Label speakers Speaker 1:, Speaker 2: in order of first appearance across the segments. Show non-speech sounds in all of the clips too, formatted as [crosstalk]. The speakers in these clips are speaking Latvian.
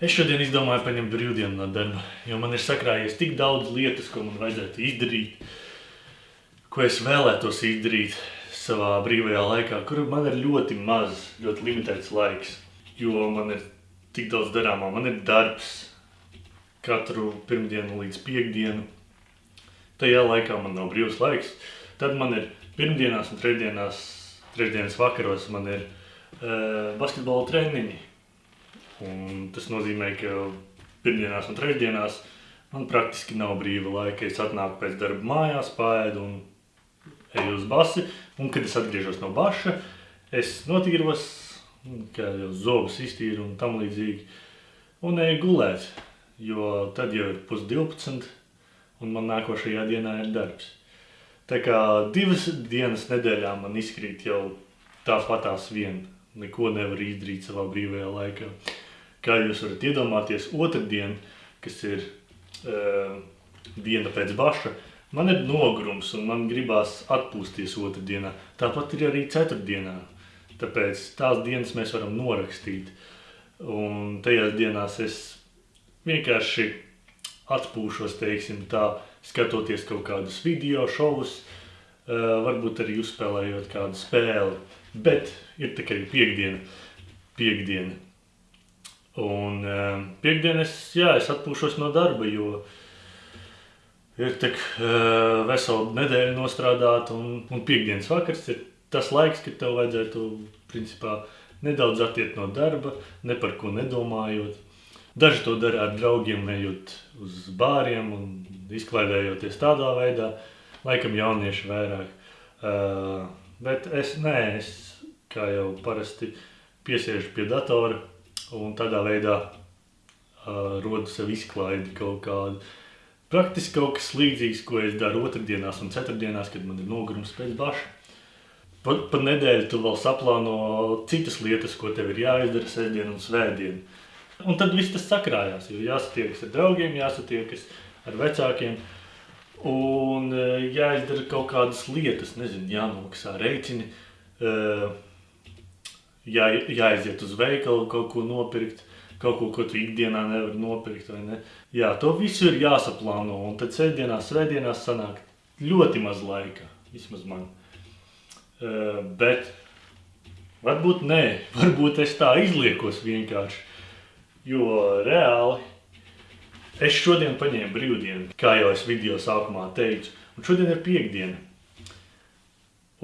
Speaker 1: Es šodien izdomāju paņemt brīvdienu no darba, jo man ir sakrājies tik daudz lietas, ko man vajadzētu izdarīt, ko es vēlētos izdarīt savā brīvajā laikā, kur man ir ļoti maz, ļoti limitēts laiks, jo man ir tik daudz darāmā. Man ir darbs katru pirmdienu līdz piekdienu. Tajā laikā man nav brīvs laiks. Tad man ir pirmdienās un trešdienās, trešdienas vakaros man ir uh, basketbola treniņi. Un tas nozīmē, ka pirmdienās un trešdienās man praktiski nav brīva laika. Es atnāku pēc darba mājās, pāēdu un eju uz basi. Un, kad es atgriežos no baša, es notīros, kā jau zobus iztīru un tam līdzīgi. Un eju gulēt, jo tad jau ir pus 12 un man nākošajā dienā ir darbs. Tā kā divas dienas nedēļā man izkrīt jau tāpatās vien. Neko nevar izdarīt savā brīvajā laikā. Kā jūs varat iedomāties, otrdien, kas ir uh, diena pēc baša, man ir nogrums un man gribās atpūsties otrdienā. Tāpat ir arī ceturtdienā. Tāpēc tās dienas mēs varam norakstīt. Un tajās dienās es vienkārši atpūšos, teiksim tā, skatoties kaut kādus video šovus, uh, varbūt arī uzspēlējot kādu spēli. Bet ir tikai piekdiena. Piekdiena Un uh, piekdienas, jā, es atpūšos no darba, jo ir tik uh, vesela nedēļa nostrādāt, un, un piekdienas vakars ir tas laiks, kad tev vajadzētu, principā, nedaudz attiet no darba, ne par ko nedomājot. Daži to dara ar draugiem, ejot uz bāriem un izklaidējoties tādā veidā, laikam jaunieši vairāk. Uh, bet es, nē, es, kā jau parasti, piesiežu pie datora, un tādā veidā uh, rodu sev izklaidi kaut kādu. Praktiski kaut kas līdzīgs, ko es daru otrdienās un ceturtdienās, kad man ir nogurums pēc baša. Pa, pa nedēļu tu vēl saplāno citas lietas, ko tev ir jāizdara sestdien un svētdien. Un tad viss tas sakrājās, jo jāsatiekas ar draugiem, jāsatiekas ar vecākiem. Un jāizdara kaut kādas lietas, nezinu, jānomaksā rēķini. Uh, jā, jāaiziet uz veikalu, kaut ko nopirkt, kaut ko, ko tu ikdienā nevari nopirkt. Ne? Jā, to visu ir jāsaplāno, un tad sēdienās, svētdienās sanāk ļoti maz laika, vismaz man. Uh, bet varbūt nē, [laughs] varbūt es tā izliekos vienkārši, jo reāli es šodien paņēmu brīvdienu, kā jau es video sākumā teicu, un šodien ir piekdiena.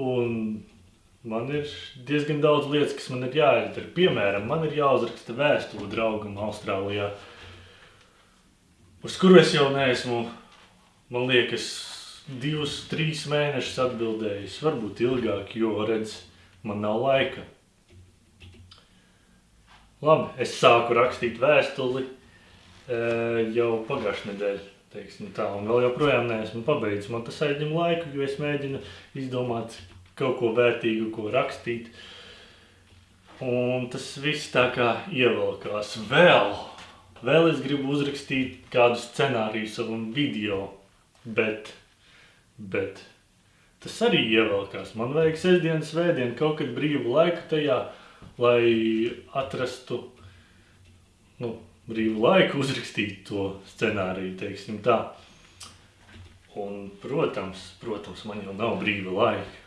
Speaker 1: Un Man ir diezgan daudz lietas, kas man ir jāizdara. Piemēram, man ir jāuzraksta vēstule draugam Austrālijā, uz kuru es jau neesmu, man liekas, divus, trīs mēnešus atbildējis. Varbūt ilgāk, jo, redz, man nav laika. Labi, es sāku rakstīt vēstuli e, jau pagājušajā nedēļā. Teiksim tā, un vēl joprojām neesmu pabeidzis. Man tas aizņem laiku, jo es mēģinu izdomāt, kaut ko vērtīgu, ko rakstīt. Un tas viss tā kā ievelkās vēl. Vēl es gribu uzrakstīt kādu scenāriju savam video, bet, bet tas arī ievelkās. Man vajag sestdienas svētdien kaut kad brīvu laiku tajā, lai atrastu, nu, brīvu laiku uzrakstīt to scenāriju, teiksim tā. Un, protams, protams, man jau nav brīva laika.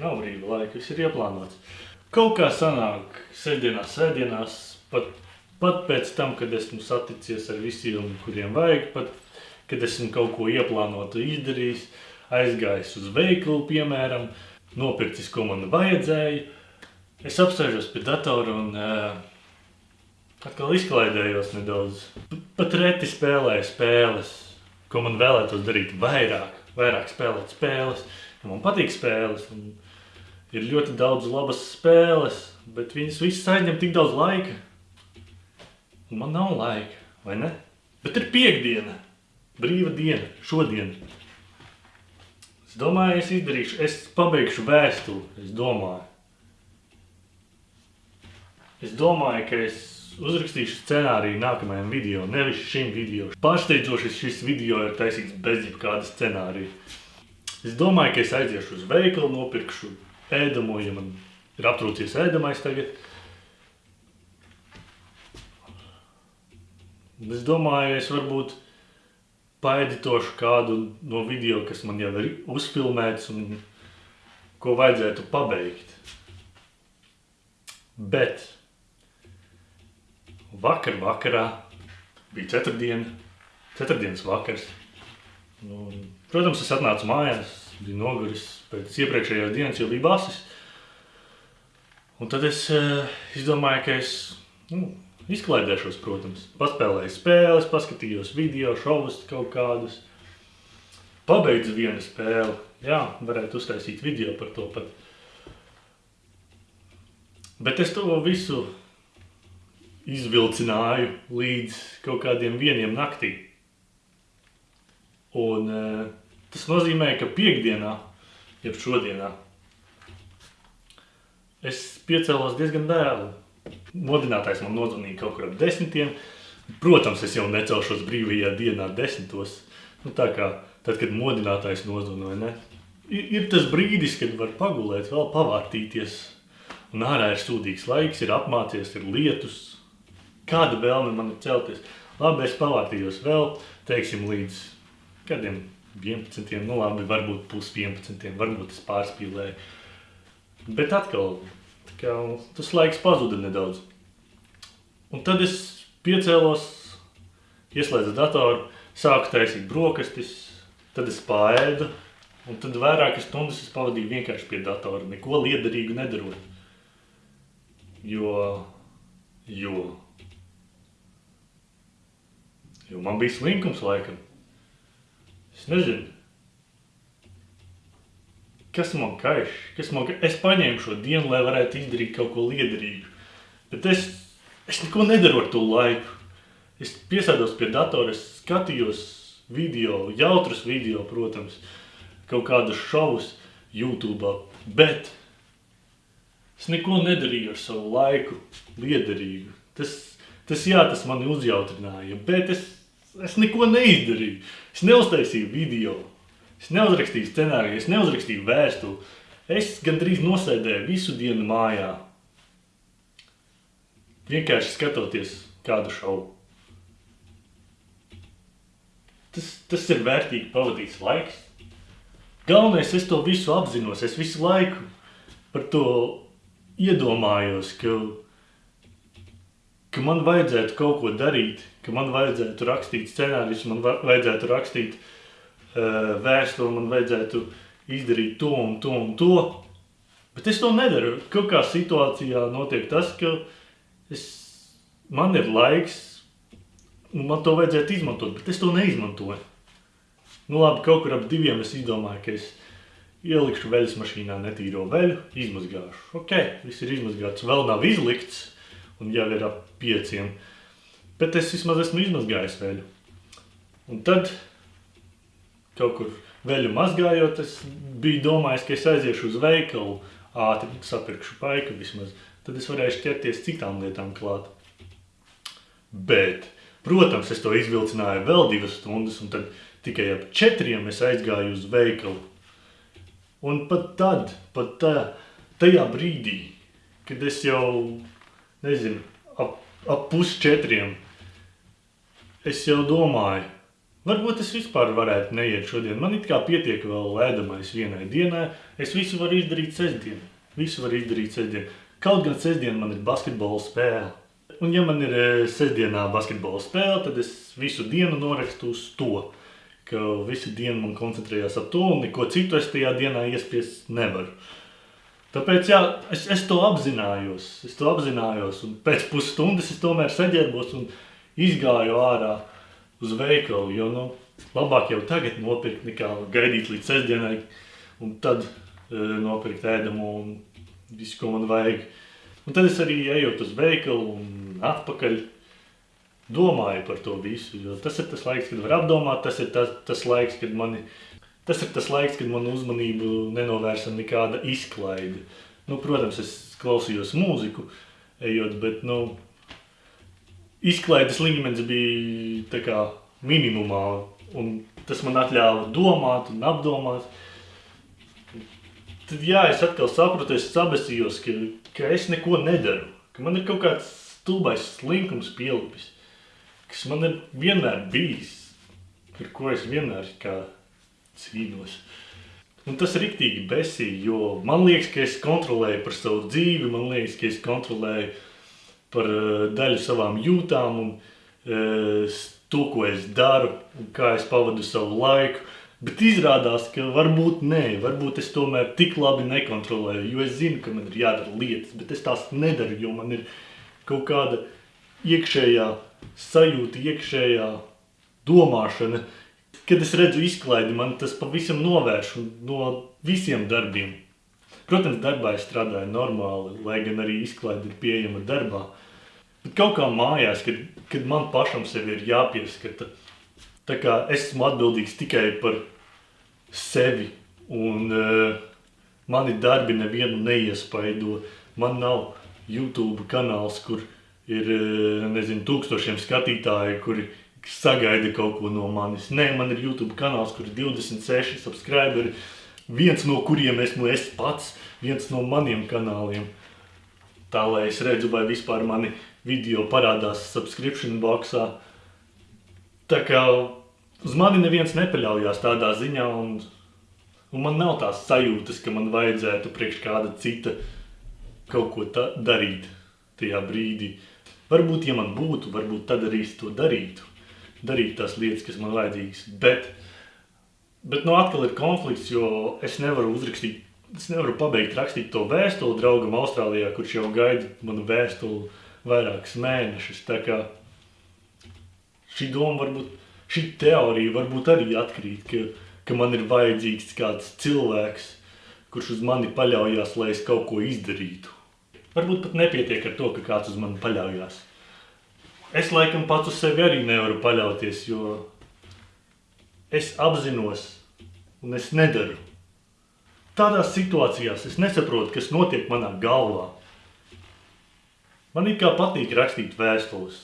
Speaker 1: Nav brīva laika, viss ir ieplānots. Kaut kā sanāk sēdienās, sēdienās, pat, pat pēc tam, kad esmu saticies ar visiem, kuriem vajag, pat kad esmu kaut ko ieplānotu izdarījis, aizgājis uz veikalu, piemēram, nopircis, ko man vajadzēja. Es apsēžos pie datora un uh, atkal izklaidējos nedaudz. Pat reti spēlēju spēles, ko man vēlētos darīt vairāk, vairāk spēlēt spēles. Man patīk spēles. Un, ir ļoti daudz labas spēles, bet viņas visas aizņem tik daudz laika. Un man nav laika, vai ne? Bet ir piekdiena, brīva diena, šodien. Es domāju, es izdarīšu, es pabeigšu vēstuli, es domāju. Es domāju, ka es uzrakstīšu scenāriju nākamajam video, nevis šim video. Pārsteidzoši šis video ir taisīts bez jebkāda scenārija. Es domāju, ka es aiziešu uz veikalu, nopirkšu ēdamo, ja man ir aptrūcies ēdamais tagad. Un es domāju, es varbūt paeditošu kādu no video, kas man jau ir uzfilmēts un ko vajadzētu pabeigt. Bet vakar vakarā bija ceturtdiena, ceturtdienas vakars. Nu, protams, es atnācu mājās, biju noguris pēc iepriekšējās dienas, jo bija basis. Un tad es uh, izdomāju, ka es nu, izklaidēšos, protams. Paspēlēju spēles, paskatījos video, šovus kaut kādus. Pabeidzu vienu spēli. Jā, varētu uztaisīt video par to pat. Bet es to visu izvilcināju līdz kaut kādiem vieniem naktī. Un uh, tas nozīmē, ka piekdienā, jeb šodienā, es piecēlos diezgan dēlu. Modinātājs man nozvanīja kaut kur ap desmitiem. Protams, es jau necelšos brīvajā dienā desmitos. Nu, tā kā tad, kad modinātājs nozvana, vai ne? Ir, ir tas brīdis, kad var pagulēt, vēl pavārtīties. Un ārā ir sūdīgs laiks, ir apmācies, ir lietus. Kāda vēlme man ir celties? Labi, es pavārtījos vēl, teiksim, līdz kādiem 11, nu labi, varbūt pus 11, varbūt es pārspīlēju. Bet atkal, kā, tas laiks pazuda nedaudz. Un tad es piecēlos, ieslēdzu datoru, sāku taisīt brokastis, tad es pāēdu, un tad vairākas stundas es pavadīju vienkārši pie datora, neko liederīgu nedarot. Jo, jo, jo man bija slinkums laikam. Es nezinu, kas man kaiš, kas man kaiš. Es paņēmu šo dienu, lai varētu izdarīt kaut ko liederīgu. Bet es, es neko nedaru ar to laiku. Es piesēdos pie datora, es skatījos video, jautrus video, protams, kaut kādus šovus YouTube, bet es neko nedarīju ar savu laiku liederīgu. Tas, tas jā, tas mani uzjautrināja, bet es, es neko neizdarīju. Es neuztaisīju video. Es neuzrakstīju scenāriju, es neuzrakstīju vēstuli. Es gandrīz nosēdēju visu dienu mājā. Vienkārši skatoties kādu šovu. Tas, tas ir vērtīgi pavadīts laiks. Galvenais, es to visu apzinos, es visu laiku par to iedomājos, ka, ka man vajadzētu kaut ko darīt, ka man vajadzētu rakstīt scenārijus, man vajadzētu rakstīt uh, vēstuli, man vajadzētu izdarīt to un to un to. Bet es to nedaru. Kaut kā situācijā notiek tas, ka es, man ir laiks, un man to vajadzētu izmantot, bet es to neizmantoju. Nu labi, kaut kur ap diviem es izdomāju, ka es ielikšu veļas mašīnā netīro veļu, izmazgāšu. Ok, viss ir izmazgāts, vēl nav izlikts, un jau ir ap pieciem. Bet es vismaz esmu izmazgājis veļu. Un tad kaut kur veļu mazgājot, es biju domājis, ka es aiziešu uz veikalu, ātri sapirkšu paiku vismaz, tad es varēšu ķerties citām lietām klāt. Bet, protams, es to izvilcināju vēl divas stundas, un tad tikai ap četriem es aizgāju uz veikalu. Un pat tad, pat tā, tajā brīdī, kad es jau, nezinu, ap, ap pus četriem, es jau domāju, Varbūt es vispār varētu neiet šodien. Man it kā pietiek vēl ēdamais vienai dienai. Es visu varu izdarīt sestdien. Visu varu izdarīt sestdien. Kaut gan sestdien man ir basketbola spēle. Un ja man ir e, sestdienā basketbola spēle, tad es visu dienu norakstu uz to. Ka visu dienu man koncentrējās ap to un neko citu es tajā dienā iespiest nevaru. Tāpēc jā, es, es to apzinājos. Es to apzinājos un pēc pusstundas es tomēr saģērbos un izgāju ārā uz veikalu, jo, nu, labāk jau tagad nopirkt nekā gaidīt līdz sestdienai un tad e, nopirkt ēdamu un visu, ko man vajag. Un tad es arī ejot uz veikalu un atpakaļ domāju par to visu, jo tas ir tas laiks, kad var apdomāt, tas ir tas, tas laiks, kad mani, tas ir tas laiks, kad manu uzmanību nenovērsa nekāda izklaide. Nu, protams, es klausījos mūziku, ejot, bet, nu, izklaides līmenis bija kā, minimumā, un tas man atļāva domāt un apdomāt. Tad jā, es atkal sapratu, es sabesījos, ka, ka es neko nedaru, ka man ir kaut kāds stulbais slinkums pielipis. kas man ir vienmēr bijis, par ko es vienmēr kā cīnos. Un tas ir riktīgi besīgi, jo man liekas, ka es kontrolēju par savu dzīvi, man liekas, ka es kontrolēju par uh, daļu savām jūtām un uh, to, ko es daru kā es pavadu savu laiku. Bet izrādās, ka varbūt nē, varbūt es tomēr tik labi nekontrolēju, jo es zinu, ka man ir jādara lietas, bet es tās nedaru, jo man ir kaut kāda iekšējā sajūta, iekšējā domāšana. Kad es redzu izklaidi, man tas pavisam novērš no visiem darbiem. Protams, darbā es strādāju normāli, lai gan arī izklaide ir pieejama darbā. Bet kaut kā mājās, kad, kad man pašam sevi ir jāpieskata, tā kā es esmu atbildīgs tikai par sevi. Un uh, mani darbi nevienu neiespaido. Man nav YouTube kanāls, kur ir uh, nezinu, tūkstošiem skatītāju, kuri sagaida kaut ko no manis. Nē, man ir YouTube kanāls, kur ir 26 subscriberi, viens no kuriem esmu es pats, viens no maniem kanāliem. Tā lai es redzu, vai vispār mani video parādās subscription boxā. Tā kā uz mani neviens nepaļaujās tādā ziņā, un, un man nav tās sajūtas, ka man vajadzētu priekš kāda cita kaut ko darīt tajā brīdī. Varbūt, ja man būtu, varbūt tad arī es to darītu. Darīt tās lietas, kas man vajadzīgas. Bet, bet nu atkal ir konflikts, jo es nevaru uzrakstīt, es nevaru pabeigt rakstīt to vēstuli draugam Austrālijā, kurš jau gaida manu vēstuli vairākus mēnešus. Tā kā šī doma varbūt šī teorija varbūt arī atkrīt, ka, ka man ir vajadzīgs kāds cilvēks, kurš uz mani paļaujas, lai es kaut ko izdarītu. Varbūt pat nepietiek ar to, ka kāds uz mani paļaujas. Es laikam pats uz sevi arī nevaru paļauties, jo es apzinos un es nedaru. Tādās situācijās es nesaprotu, kas notiek manā galvā. Man ir kā patīk rakstīt vēstules.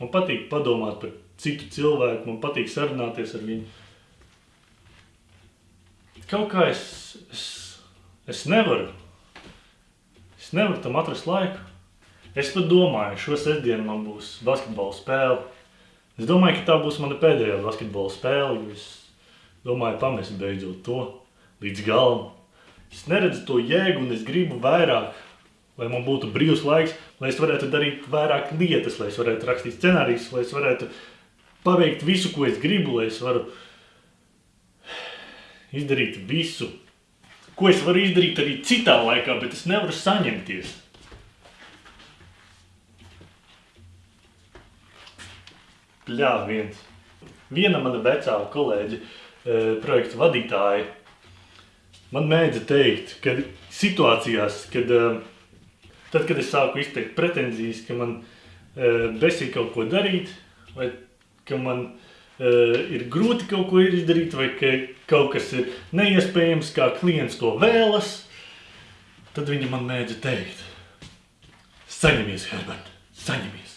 Speaker 1: Man patīk padomāt par citu cilvēku, man patīk sarunāties ar viņu. Kaut kā es, es, es nevaru, es nevaru tam atrast laiku. Es pat domāju, šo sestdienu man būs basketbola spēle. Es domāju, ka tā būs mana pēdējā basketbola spēle, jo es domāju pamest beidzot to līdz galam. Es neredzu to jēgu un es gribu vairāk, lai man būtu brīvs laiks, lai es varētu darīt vairāk lietas, lai es varētu rakstīt scenārijus, lai es varētu paveikt visu, ko es gribu, lai es varu izdarīt visu, ko es varu izdarīt arī citā laikā, bet es nevaru saņemties. Pļā viens. Viena mana vecā kolēģa, eh, projekta vadītāja, man mēdza teikt, ka situācijās, kad, eh, tad, kad es sāku izteikt pretenzijas, ka man eh, besī kaut ko darīt, vai ka man ir grūti kaut ko izdarīt, vai ka kaut kas ir neiespējams, kā klients to vēlas, tad viņi man mēdza teikt, saņemies, Herbert, saņemies.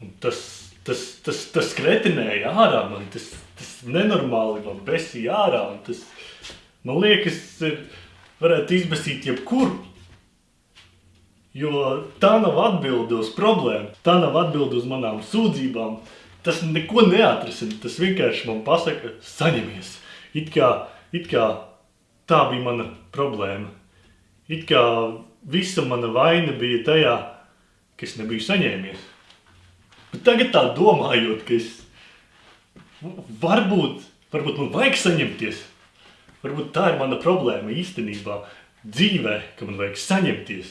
Speaker 1: Un tas, tas, tas, tas kretinēja ārā man, tas, tas nenormāli man besīja ārā, un tas, man liekas, ir, varētu izbesīt jebkuru. Jo tā nav atbilde uz problēmu, tā nav atbilde uz manām sūdzībām. Tas neko neatrisina. Tas vienkārši man pasaka, saņemies. It kā, it kā tā bija mana problēma. It kā visa mana vaina bija tajā, ka es nebiju saņēmies. Bet tagad tā domājot, ka es varbūt, varbūt man vajag saņemties. Varbūt tā ir mana problēma īstenībā dzīvē, ka man vajag saņemties.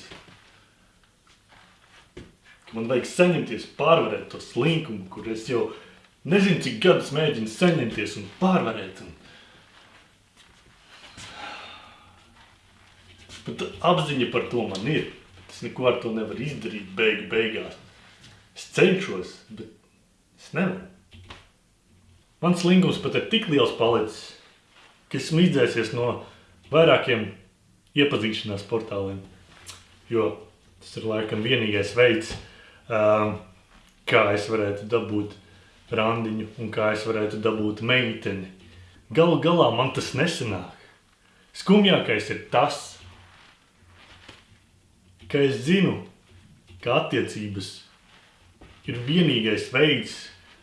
Speaker 1: Man vajag saņemties, pārvarēt to slinkumu, kur es jau nezinu, cik gadus mēģinu saņemties un pārvarēt. Un... Bet apziņa par to man ir. Es neko ar to nevaru izdarīt beigu beigās. Es cenšos, bet es nevaru. Mans slingums pat ir tik liels palicis, ka esmu izdzēsies no vairākiem iepazīšanās portāliem. Jo tas ir laikam vienīgais veids, um, kā es varētu dabūt randiņu un kā es varētu dabūt meiteni. Galu galā man tas nesanāk. Skumjākais ir tas, ka es zinu, ka attiecības ir vienīgais veids,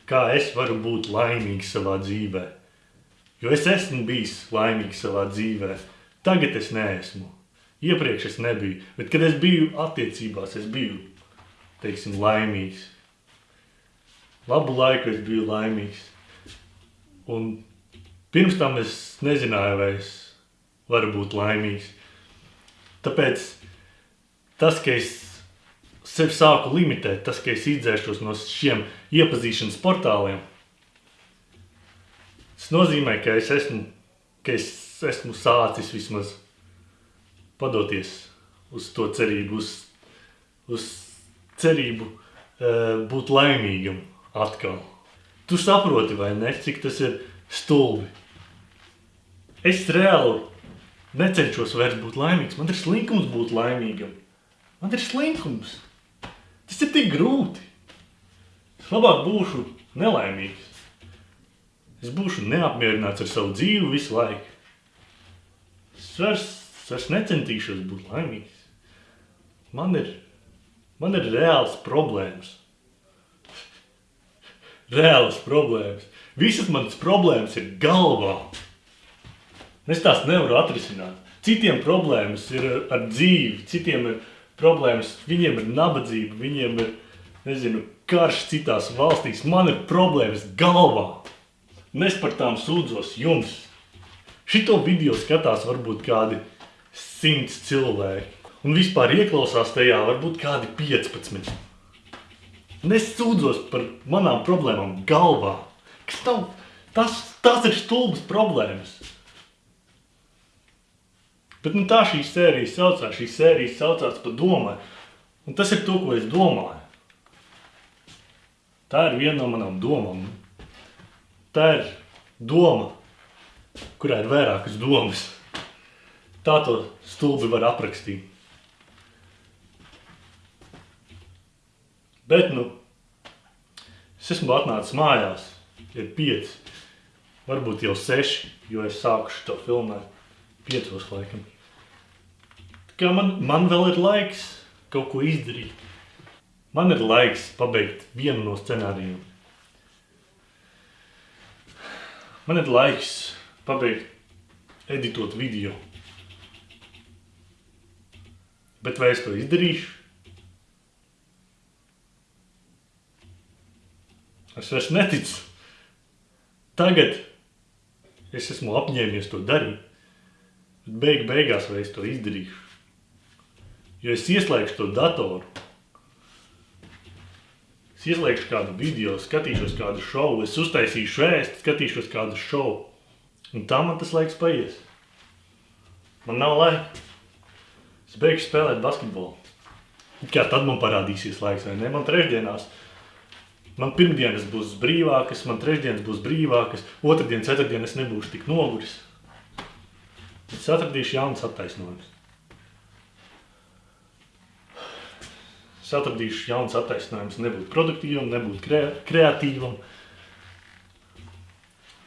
Speaker 1: kā es varu būt laimīgs savā dzīvē. Jo es esmu bijis laimīgs savā dzīvē. Tagad es neesmu. Iepriekš es nebiju, bet kad es biju attiecībās, es biju, teiksim, laimīgs. Labu laiku es biju laimīgs. Un pirms tam es nezināju, vai es varu būt laimīgs. Tāpēc tas, ka es sevi sāku limitēt, tas, ka es izdzēšos no šiem iepazīšanas portāliem, tas nozīmē, ka es esmu, ka es esmu sācis vismaz padoties uz to cerību, uz, uz cerību uh, būt laimīgam atkal. Tu saproti, vai ne, cik tas ir stulbi. Es reāli necenšos vairs būt laimīgs. Man ir slinkums būt laimīgam. Man ir slinkums. Tas ir tik grūti. Es labāk būšu nelaimīgs. Es būšu neapmierināts ar savu dzīvi visu laiku. Es vairs, vairs necentīšos būt laimīgs. Man ir, man ir reāls problēmas. Reāls problēmas. Visas manas problēmas ir galvā. Es tās nevaru atrisināt. Citiem problēmas ir ar dzīvi, citiem ir problēmas, viņiem ir nabadzība, viņiem ir, nezinu, karš citās valstīs. Man ir problēmas galvā. Un es par tām sūdzos jums. Šito video skatās varbūt kādi simts cilvēki. Un vispār ieklausās tajā varbūt kādi 15. Un es sūdzos par manām problēmām galvā. Kas nav, tas, tas ir stulbas problēmas. Bet nu, tā šī sērija saucās. Šī sērija saucās pa domai. Un tas ir to, ko es domāju. Tā ir viena no manām domām. Tā ir doma, kurā ir vairākas domas. Tā to stulbi var aprakstīt. Bet, nu, es esmu atnācis mājās, ir pieci, varbūt jau seši, jo es sāku šo filmēt piecos laikam. Tā kā man, man vēl ir laiks kaut ko izdarīt. Man ir laiks pabeigt vienu no scenārijiem. Man ir laiks pabeigt editot video. Bet vai es to izdarīšu? Es vairs neticu. Tagad es esmu apņēmies to darīt. Beig beigās vai es to izdarīšu. Jo es ieslēgšu to datoru. Es ieslēgšu kādu video, skatīšos kādu šovu, es uztaisīšu ēst, skatīšos kādu šovu. Un tā man tas laiks paies. Man nav laika. Es beigšu spēlēt basketbolu. Kā tad man parādīsies laiks, vai ne? Man trešdienās. Man pirmdienas būs brīvākas, man trešdienas būs brīvākas, otrdien, ceturtdien es nebūšu tik noguris. Es atradīšu jaunas attaisnojumus. Es atradīšu jaunas attaisnojumus, nebūt produktīvam, nebūt kre kreatīvam.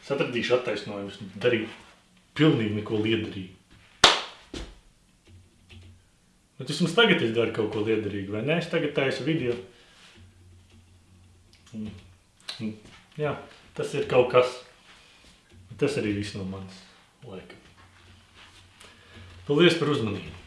Speaker 1: Es atradīšu attaisnojumus, darīt pilnīgi neko liederīgu. Bet vismaz tagad es daru kaut ko liederīgu, vai ne? Es tagad taisu video. Jā, tas ir kaut kas. Tas arī viss no manis, laikam. Paldies par uzmanību!